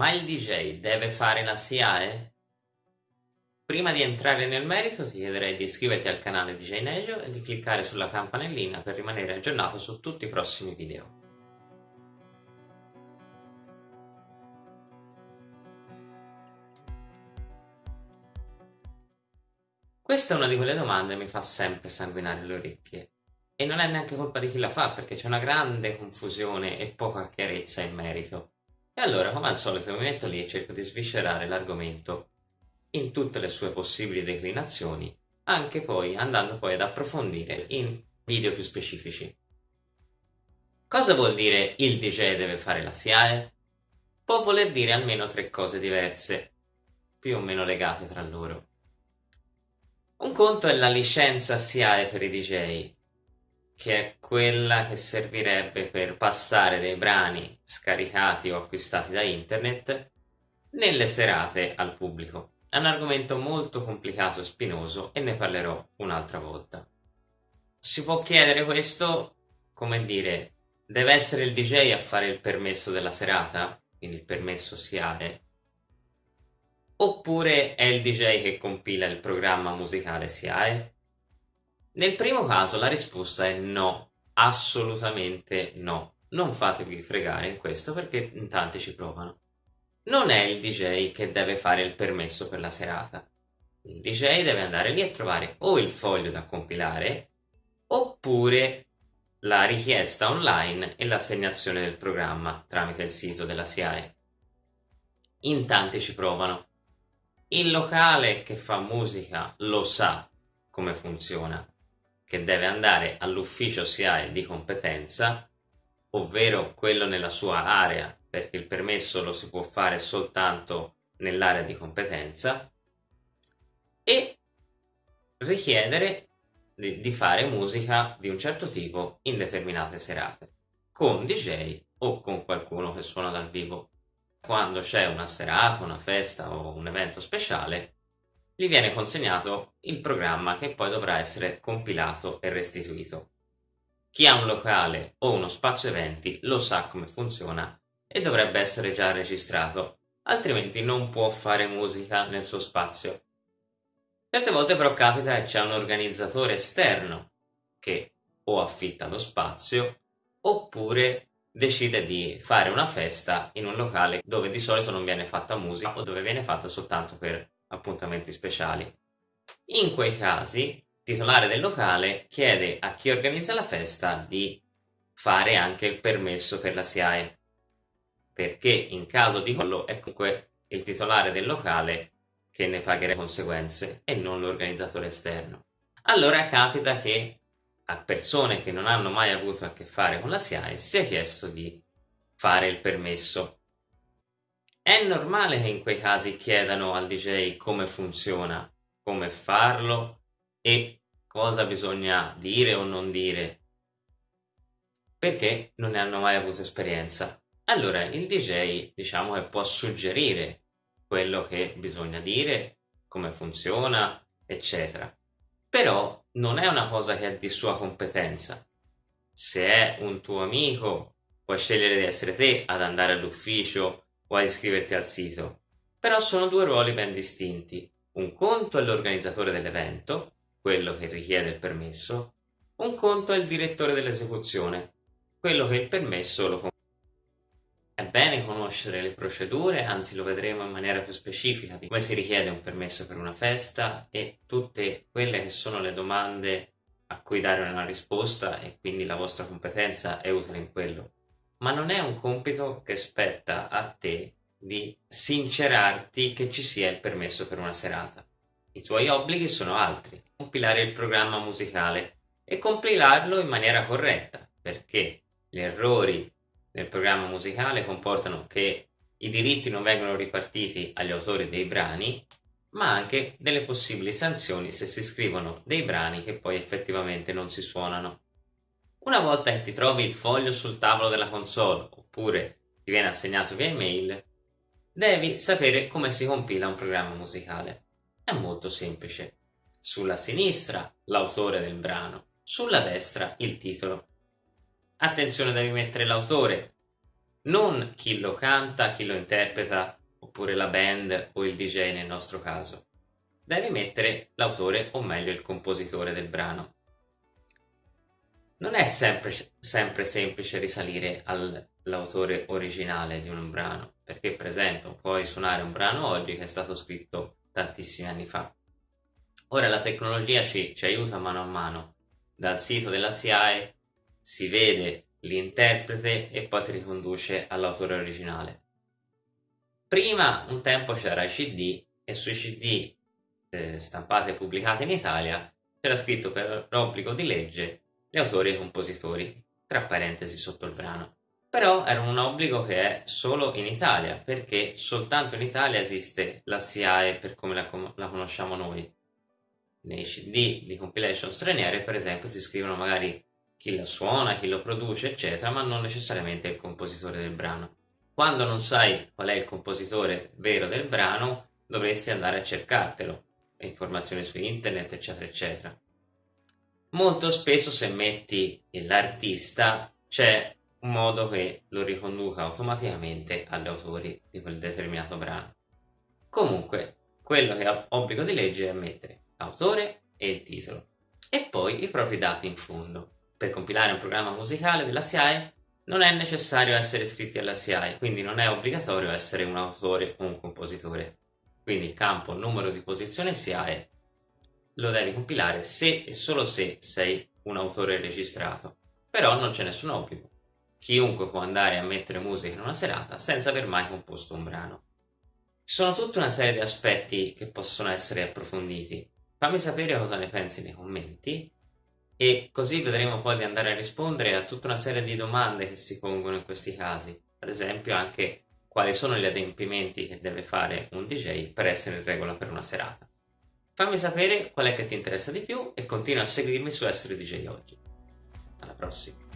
Ma il DJ deve fare la SIAE? Prima di entrare nel merito ti chiederei di iscriverti al canale DJ Nejo e di cliccare sulla campanellina per rimanere aggiornato su tutti i prossimi video. Questa è una di quelle domande che mi fa sempre sanguinare le orecchie. E non è neanche colpa di chi la fa, perché c'è una grande confusione e poca chiarezza in merito. E allora, come al solito, mi metto lì e cerco di sviscerare l'argomento in tutte le sue possibili declinazioni, anche poi andando poi ad approfondire in video più specifici. Cosa vuol dire il DJ deve fare la SIAE? Può voler dire almeno tre cose diverse, più o meno legate tra loro. Un conto è la licenza SIAE per i DJ, che è quella che servirebbe per passare dei brani scaricati o acquistati da internet nelle serate al pubblico. È un argomento molto complicato e spinoso e ne parlerò un'altra volta. Si può chiedere questo, come dire, deve essere il DJ a fare il permesso della serata, quindi il permesso SIAE, oppure è il DJ che compila il programma musicale SIAE? Nel primo caso la risposta è no, assolutamente no. Non fatevi fregare in questo perché in tanti ci provano. Non è il DJ che deve fare il permesso per la serata. Il DJ deve andare lì a trovare o il foglio da compilare oppure la richiesta online e l'assegnazione del programma tramite il sito della SIAE. In tanti ci provano il locale che fa musica lo sa come funziona, che deve andare all'ufficio SIAE di competenza, ovvero quello nella sua area, perché il permesso lo si può fare soltanto nell'area di competenza, e richiedere di, fare musica di un certo tipo in determinate serate, con DJ o con qualcuno che suona dal vivo. Quando c'è una serata, una festa o un evento speciale, gli viene consegnato il programma che poi dovrà essere compilato e restituito. Chi ha un locale o uno spazio eventi lo sa come funziona e dovrebbe essere già registrato, altrimenti non può fare musica nel suo spazio. Certe volte però capita che c'è un organizzatore esterno che o affitta lo spazio oppure decide di fare una festa in un locale dove di solito non viene fatta musica o dove viene fatta soltanto per appuntamenti speciali. In quei casi, il titolare del locale chiede a chi organizza la festa di fare anche il permesso per la SIAE, perché in caso di collo è comunque il titolare del locale che ne pagherà le conseguenze e non l'organizzatore esterno. Allora capita che a persone che non hanno mai avuto a che fare con la SIAE sia chiesto di fare il permesso. È normale che in quei casi chiedano al DJ come funziona, come farlo e cosa bisogna dire o non dire, perché non ne hanno mai avuto esperienza. Allora il DJ diciamo che può suggerire quello che bisogna dire, come funziona, eccetera. Però non è una cosa che è di sua competenza. Se è un tuo amico, puoi scegliere di essere te ad andare all'ufficio o ad iscriverti al sito. Però sono due ruoli ben distinti. Un conto è l'organizzatore dell'evento, quello che richiede il permesso, un conto è il direttore dell'esecuzione, quello che il permesso lo è bene conoscere le procedure, anzi lo vedremo in maniera più specifica di come si richiede un permesso per una festa e tutte quelle che sono le domande a cui dare una risposta e quindi la vostra competenza è utile in quello. Ma non è un compito che spetta a te di sincerarti che ci sia il permesso per una serata. I tuoi obblighi sono altri. Compilare il programma musicale e compilarlo in maniera corretta, perché gli errori nel programma musicale comportano che i diritti non vengono ripartiti agli autori dei brani, ma anche delle possibili sanzioni se si scrivono dei brani che poi effettivamente non si suonano. Una volta che ti trovi il foglio sul tavolo della console oppure ti viene assegnato via email, devi sapere come si compila un programma musicale. È molto semplice. Sulla sinistra l'autore del brano, sulla destra il titolo. Attenzione, devi mettere l'autore, non chi lo canta, chi lo interpreta, oppure la band o il DJ nel nostro caso. Devi mettere l'autore o meglio il compositore del brano. Non è sempre, sempre semplice risalire all'autore originale di un brano, perché per esempio puoi suonare un brano oggi che è stato scritto tantissimi anni fa. Ora la tecnologia ci, ci aiuta mano a mano. Dal sito della SIAE si vede l'interprete e poi ti riconduce all'autore originale. Prima un tempo c'era i CD e sui CD eh, stampati e pubblicati in Italia c'era scritto per obbligo di legge gli autori e i compositori, tra parentesi sotto il brano. Però era un obbligo che è solo in Italia, perché soltanto in Italia esiste la SIAE per come la, la conosciamo noi. Nei CD di compilation straniere, per esempio, si scrivono magari chi la suona, chi lo produce, eccetera, ma non necessariamente il compositore del brano. Quando non sai qual è il compositore vero del brano, dovresti andare a cercartelo, informazioni su internet, eccetera, eccetera. Molto spesso se metti l'artista c'è un modo che lo riconduca automaticamente agli autori di quel determinato brano. Comunque, quello che ha obbligo di legge è mettere autore e il titolo e poi i propri dati in fondo. Per compilare un programma musicale della SIAE non è necessario essere iscritti alla SIAE, quindi non è obbligatorio essere un autore o un compositore. Quindi il campo numero di posizione SIAE lo devi compilare se e solo se sei un autore registrato. Però non c'è nessun obbligo. Chiunque può andare a mettere musica in una serata senza aver mai composto un brano. Ci sono tutta una serie di aspetti che possono essere approfonditi. Fammi sapere cosa ne pensi nei commenti e così vedremo poi di andare a rispondere a tutta una serie di domande che si pongono in questi casi. Ad esempio anche quali sono gli adempimenti che deve fare un DJ per essere in regola per una serata. Fammi sapere qual è che ti interessa di più e continua a seguirmi su Essere DJ Oggi. Alla prossima!